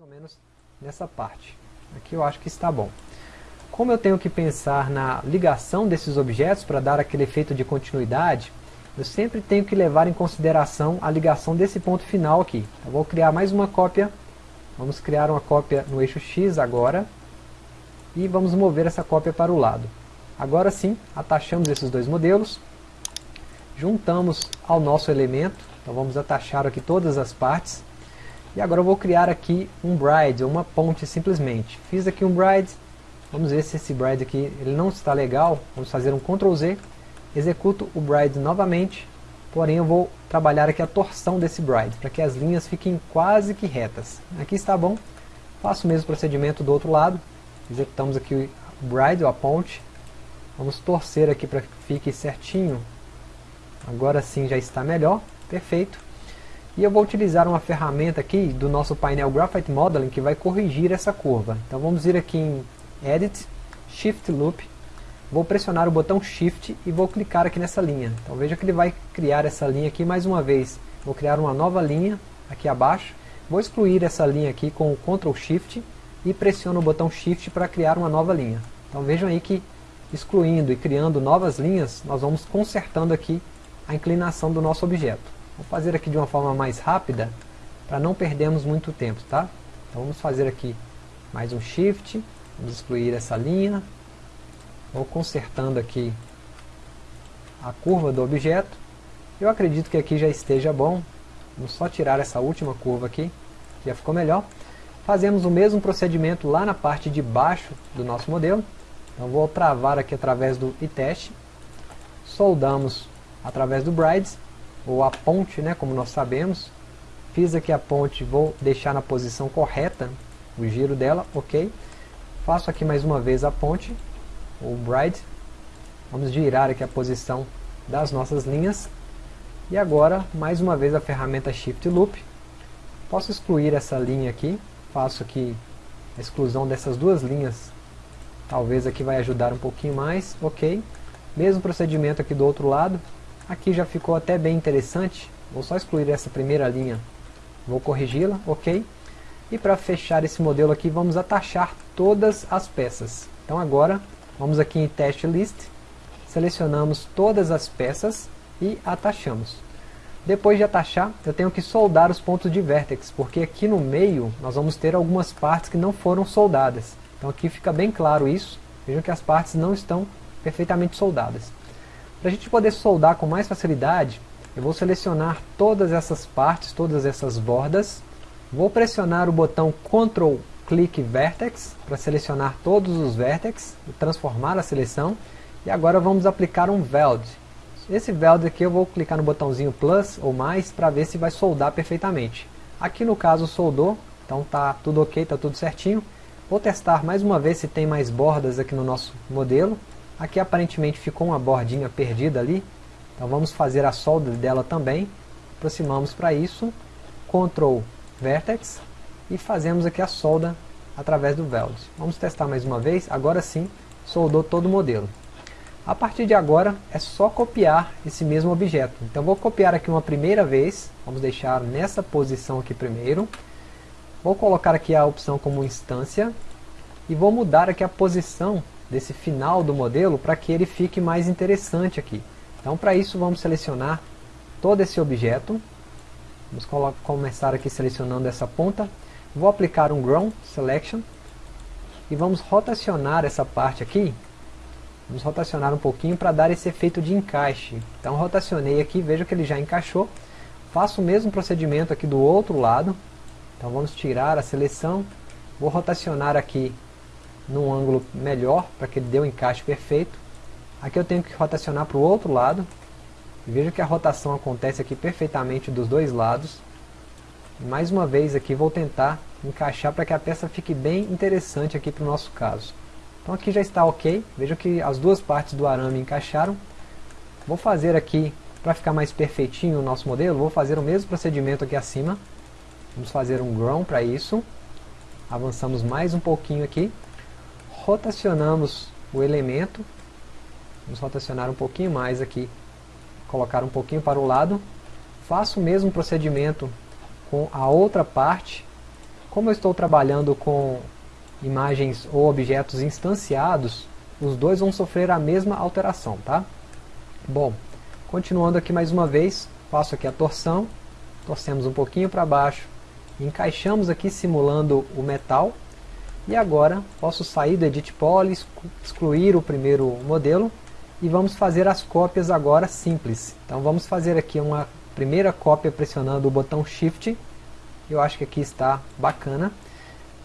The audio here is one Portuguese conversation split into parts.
ou menos nessa parte. Aqui eu acho que está bom. Como eu tenho que pensar na ligação desses objetos para dar aquele efeito de continuidade, eu sempre tenho que levar em consideração a ligação desse ponto final aqui. Eu vou criar mais uma cópia, vamos criar uma cópia no eixo X agora, e vamos mover essa cópia para o lado. Agora sim, atachamos esses dois modelos, juntamos ao nosso elemento, então vamos atachar aqui todas as partes, e agora eu vou criar aqui um bride, uma ponte simplesmente. Fiz aqui um bride, vamos ver se esse bride aqui ele não está legal, vamos fazer um Ctrl Z, executo o bride novamente, porém eu vou trabalhar aqui a torção desse bride, para que as linhas fiquem quase que retas. Aqui está bom, faço o mesmo procedimento do outro lado, executamos aqui o bride, ou a ponte, vamos torcer aqui para que fique certinho, agora sim já está melhor, perfeito. E eu vou utilizar uma ferramenta aqui do nosso painel Graphite Modeling que vai corrigir essa curva. Então vamos ir aqui em Edit, Shift Loop, vou pressionar o botão Shift e vou clicar aqui nessa linha. Então veja que ele vai criar essa linha aqui mais uma vez. Vou criar uma nova linha aqui abaixo, vou excluir essa linha aqui com o Ctrl Shift e pressiono o botão Shift para criar uma nova linha. Então vejam aí que excluindo e criando novas linhas, nós vamos consertando aqui a inclinação do nosso objeto. Vou fazer aqui de uma forma mais rápida, para não perdermos muito tempo, tá? Então vamos fazer aqui mais um Shift, vamos excluir essa linha, vou consertando aqui a curva do objeto, eu acredito que aqui já esteja bom, vamos só tirar essa última curva aqui, já ficou melhor. Fazemos o mesmo procedimento lá na parte de baixo do nosso modelo. Então vou travar aqui através do iTest. Soldamos através do Brides, ou a ponte, né, como nós sabemos. Fiz aqui a ponte, vou deixar na posição correta o giro dela, ok. Faço aqui mais uma vez a ponte, o Bride. Vamos girar aqui a posição das nossas linhas. E agora, mais uma vez a ferramenta Shift Loop. Posso excluir essa linha aqui, faço aqui a exclusão dessas duas linhas, talvez aqui vai ajudar um pouquinho mais, ok. Mesmo procedimento aqui do outro lado, aqui já ficou até bem interessante, vou só excluir essa primeira linha, vou corrigi-la, ok. E para fechar esse modelo aqui, vamos atachar todas as peças. Então agora, vamos aqui em Test List, selecionamos todas as peças e atachamos. Depois de atachar, eu tenho que soldar os pontos de vértex, porque aqui no meio nós vamos ter algumas partes que não foram soldadas. Então aqui fica bem claro isso, vejam que as partes não estão perfeitamente soldadas. Para a gente poder soldar com mais facilidade, eu vou selecionar todas essas partes, todas essas bordas, vou pressionar o botão Ctrl Click Vertex para selecionar todos os vértices e transformar a seleção, e agora vamos aplicar um Weld. Esse weld aqui eu vou clicar no botãozinho plus ou mais para ver se vai soldar perfeitamente. Aqui no caso soldou, então tá tudo ok, tá tudo certinho. Vou testar mais uma vez se tem mais bordas aqui no nosso modelo. Aqui aparentemente ficou uma bordinha perdida ali, então vamos fazer a solda dela também. Aproximamos para isso, Ctrl Vertex e fazemos aqui a solda através do weld. Vamos testar mais uma vez, agora sim soldou todo o modelo. A partir de agora é só copiar esse mesmo objeto. Então vou copiar aqui uma primeira vez, vamos deixar nessa posição aqui primeiro. Vou colocar aqui a opção como instância e vou mudar aqui a posição desse final do modelo para que ele fique mais interessante aqui. Então para isso vamos selecionar todo esse objeto. Vamos começar aqui selecionando essa ponta. Vou aplicar um Ground Selection e vamos rotacionar essa parte aqui Vamos rotacionar um pouquinho para dar esse efeito de encaixe. Então rotacionei aqui, veja que ele já encaixou. Faço o mesmo procedimento aqui do outro lado. Então vamos tirar a seleção. Vou rotacionar aqui num ângulo melhor, para que ele dê o um encaixe perfeito. Aqui eu tenho que rotacionar para o outro lado. Veja que a rotação acontece aqui perfeitamente dos dois lados. Mais uma vez aqui vou tentar encaixar para que a peça fique bem interessante aqui para o nosso caso. Então aqui já está ok, veja que as duas partes do arame encaixaram. Vou fazer aqui, para ficar mais perfeitinho o nosso modelo, vou fazer o mesmo procedimento aqui acima. Vamos fazer um ground para isso. Avançamos mais um pouquinho aqui. Rotacionamos o elemento. Vamos rotacionar um pouquinho mais aqui. Colocar um pouquinho para o lado. Faço o mesmo procedimento com a outra parte. Como eu estou trabalhando com imagens ou objetos instanciados, os dois vão sofrer a mesma alteração, tá? Bom, continuando aqui mais uma vez, faço aqui a torção, torcemos um pouquinho para baixo, encaixamos aqui simulando o metal, e agora posso sair do Edit Poly, excluir o primeiro modelo, e vamos fazer as cópias agora simples. Então vamos fazer aqui uma primeira cópia pressionando o botão Shift, eu acho que aqui está bacana.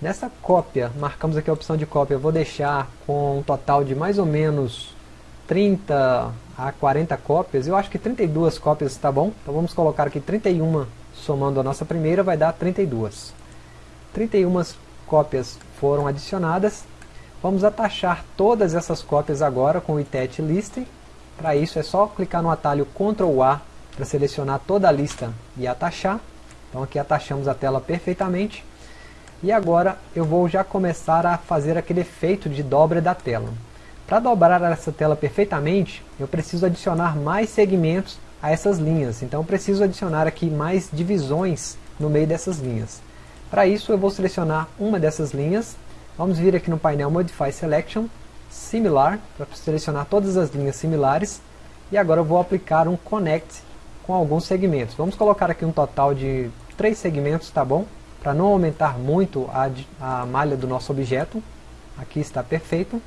Nessa cópia, marcamos aqui a opção de cópia, eu vou deixar com um total de mais ou menos 30 a 40 cópias, eu acho que 32 cópias está bom, então vamos colocar aqui 31 somando a nossa primeira, vai dar 32. 31 cópias foram adicionadas, vamos atachar todas essas cópias agora com o itet list, para isso é só clicar no atalho Ctrl A para selecionar toda a lista e atachar, então aqui atachamos a tela perfeitamente, e agora eu vou já começar a fazer aquele efeito de dobra da tela. Para dobrar essa tela perfeitamente, eu preciso adicionar mais segmentos a essas linhas. Então eu preciso adicionar aqui mais divisões no meio dessas linhas. Para isso eu vou selecionar uma dessas linhas. Vamos vir aqui no painel Modify Selection, Similar, para selecionar todas as linhas similares. E agora eu vou aplicar um Connect com alguns segmentos. Vamos colocar aqui um total de três segmentos, tá bom? para não aumentar muito a, a malha do nosso objeto. Aqui está perfeito.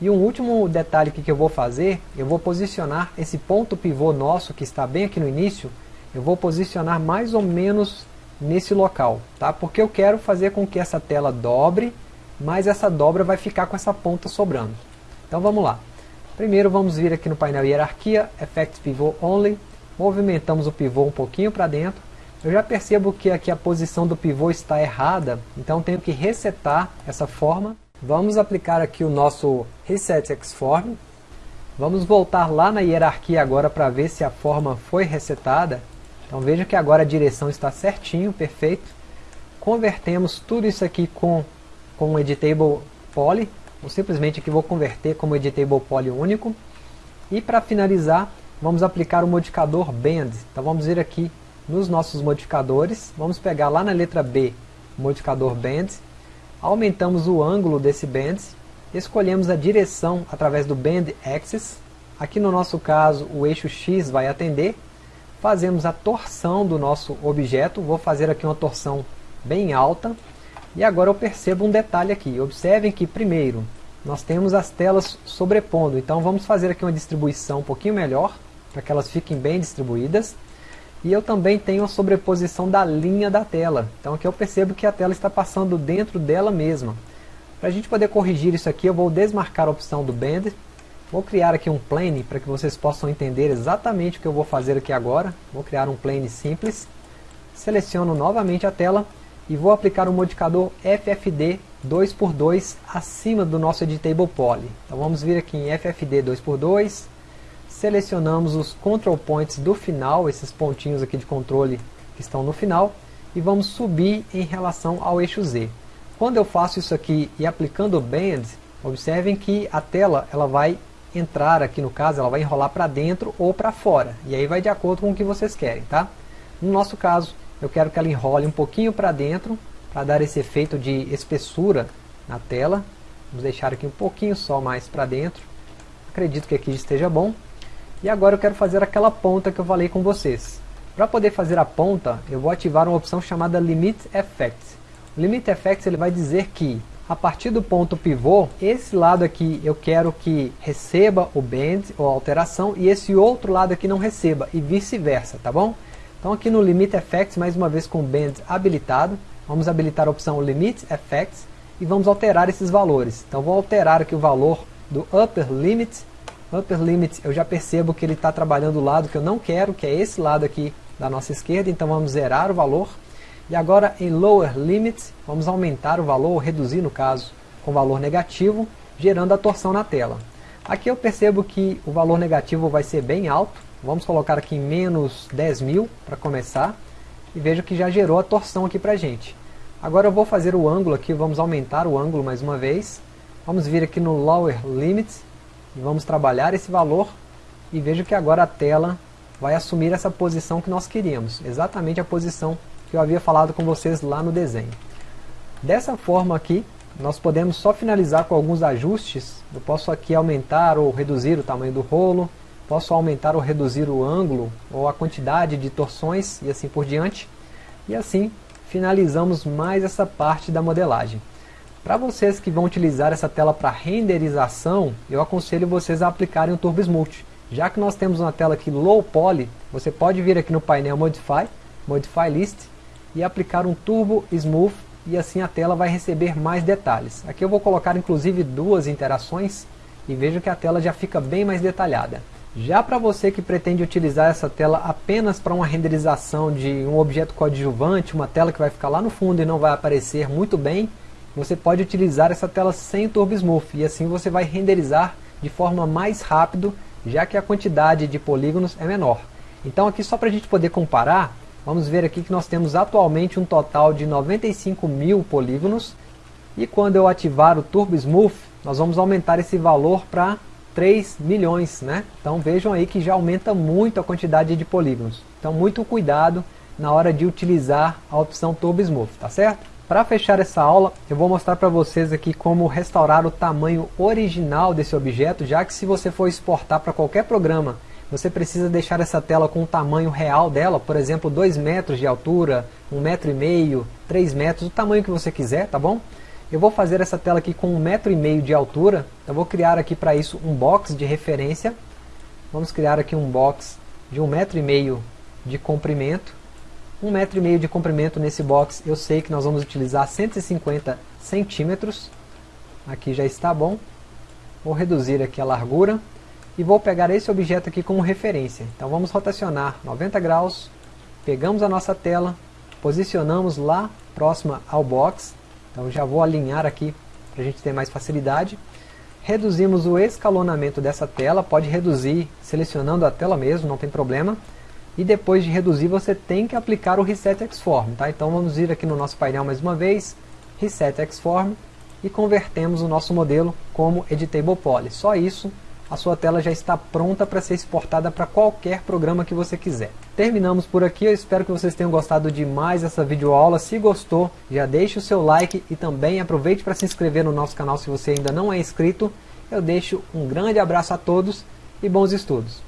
E um último detalhe que eu vou fazer, eu vou posicionar esse ponto pivô nosso, que está bem aqui no início, eu vou posicionar mais ou menos nesse local, tá? Porque eu quero fazer com que essa tela dobre, mas essa dobra vai ficar com essa ponta sobrando. Então vamos lá. Primeiro vamos vir aqui no painel Hierarquia, Effect Pivot Only, movimentamos o pivô um pouquinho para dentro, eu já percebo que aqui a posição do pivô está errada, então tenho que resetar essa forma. Vamos aplicar aqui o nosso Reset Xform. Vamos voltar lá na hierarquia agora para ver se a forma foi resetada. Então veja que agora a direção está certinho, perfeito. Convertemos tudo isso aqui com, com um Editable Poly, ou simplesmente aqui vou converter como Editable Poly único. E para finalizar, vamos aplicar o modificador Bend. Então vamos vir aqui nos nossos modificadores, vamos pegar lá na letra B, modificador Bend, aumentamos o ângulo desse Bend, escolhemos a direção através do Bend Axis, aqui no nosso caso o eixo X vai atender, fazemos a torção do nosso objeto, vou fazer aqui uma torção bem alta, e agora eu percebo um detalhe aqui, observem que primeiro, nós temos as telas sobrepondo, então vamos fazer aqui uma distribuição um pouquinho melhor, para que elas fiquem bem distribuídas, e eu também tenho a sobreposição da linha da tela. Então aqui eu percebo que a tela está passando dentro dela mesma. Para a gente poder corrigir isso aqui, eu vou desmarcar a opção do Bend. Vou criar aqui um plane para que vocês possam entender exatamente o que eu vou fazer aqui agora. Vou criar um plane simples. Seleciono novamente a tela e vou aplicar o modificador FFD 2x2 acima do nosso Editable Poly. Então vamos vir aqui em FFD 2x2, selecionamos os control points do final, esses pontinhos aqui de controle que estão no final, e vamos subir em relação ao eixo Z. Quando eu faço isso aqui e aplicando o Bend, observem que a tela ela vai entrar aqui no caso, ela vai enrolar para dentro ou para fora, e aí vai de acordo com o que vocês querem, tá? No nosso caso, eu quero que ela enrole um pouquinho para dentro, para dar esse efeito de espessura na tela. Vamos deixar aqui um pouquinho só mais para dentro. Acredito que aqui esteja bom. E agora eu quero fazer aquela ponta que eu falei com vocês. Para poder fazer a ponta, eu vou ativar uma opção chamada Limit Effects. O Limit Effects ele vai dizer que, a partir do ponto pivô, esse lado aqui eu quero que receba o bend ou alteração e esse outro lado aqui não receba e vice-versa, tá bom? Então aqui no Limit Effects, mais uma vez com o bend habilitado, vamos habilitar a opção Limit Effects e vamos alterar esses valores. Então vou alterar aqui o valor do Upper Limit Upper Limit, eu já percebo que ele está trabalhando o lado que eu não quero, que é esse lado aqui da nossa esquerda, então vamos zerar o valor. E agora em Lower Limit, vamos aumentar o valor, ou reduzir no caso, com valor negativo, gerando a torção na tela. Aqui eu percebo que o valor negativo vai ser bem alto, vamos colocar aqui em menos 10 mil para começar, e vejo que já gerou a torção aqui para gente. Agora eu vou fazer o ângulo aqui, vamos aumentar o ângulo mais uma vez, vamos vir aqui no Lower Limit, e vamos trabalhar esse valor e vejo que agora a tela vai assumir essa posição que nós queríamos, exatamente a posição que eu havia falado com vocês lá no desenho. Dessa forma aqui, nós podemos só finalizar com alguns ajustes. Eu posso aqui aumentar ou reduzir o tamanho do rolo, posso aumentar ou reduzir o ângulo ou a quantidade de torções e assim por diante. E assim finalizamos mais essa parte da modelagem. Para vocês que vão utilizar essa tela para renderização, eu aconselho vocês a aplicarem o Turbo Smooth. Já que nós temos uma tela aqui Low Poly, você pode vir aqui no painel Modify, Modify List, e aplicar um Turbo Smooth, e assim a tela vai receber mais detalhes. Aqui eu vou colocar inclusive duas interações, e vejo que a tela já fica bem mais detalhada. Já para você que pretende utilizar essa tela apenas para uma renderização de um objeto coadjuvante, uma tela que vai ficar lá no fundo e não vai aparecer muito bem, você pode utilizar essa tela sem Turbo Smooth e assim você vai renderizar de forma mais rápido, já que a quantidade de polígonos é menor. Então aqui só para a gente poder comparar, vamos ver aqui que nós temos atualmente um total de 95 mil polígonos e quando eu ativar o Turbo Smooth, nós vamos aumentar esse valor para 3 milhões, né? Então vejam aí que já aumenta muito a quantidade de polígonos. Então muito cuidado na hora de utilizar a opção Turbo Smooth, tá certo? Para fechar essa aula, eu vou mostrar para vocês aqui como restaurar o tamanho original desse objeto, já que se você for exportar para qualquer programa, você precisa deixar essa tela com o tamanho real dela, por exemplo, 2 metros de altura, 1,5 metro, e meio, 3 metros, o tamanho que você quiser, tá bom? Eu vou fazer essa tela aqui com um metro e meio de altura. Eu vou criar aqui para isso um box de referência. Vamos criar aqui um box de um metro e meio de comprimento. Um metro e meio de comprimento nesse box. Eu sei que nós vamos utilizar 150 centímetros. Aqui já está bom. Vou reduzir aqui a largura. E vou pegar esse objeto aqui como referência. Então vamos rotacionar 90 graus. Pegamos a nossa tela. Posicionamos lá próxima ao box então já vou alinhar aqui para a gente ter mais facilidade. Reduzimos o escalonamento dessa tela, pode reduzir selecionando a tela mesmo, não tem problema. E depois de reduzir você tem que aplicar o Reset Xform. Tá? Então vamos ir aqui no nosso painel mais uma vez, Reset Xform, e convertemos o nosso modelo como Editable Poly. Só isso a sua tela já está pronta para ser exportada para qualquer programa que você quiser. Terminamos por aqui, eu espero que vocês tenham gostado de mais essa videoaula. Se gostou, já deixe o seu like e também aproveite para se inscrever no nosso canal se você ainda não é inscrito. Eu deixo um grande abraço a todos e bons estudos.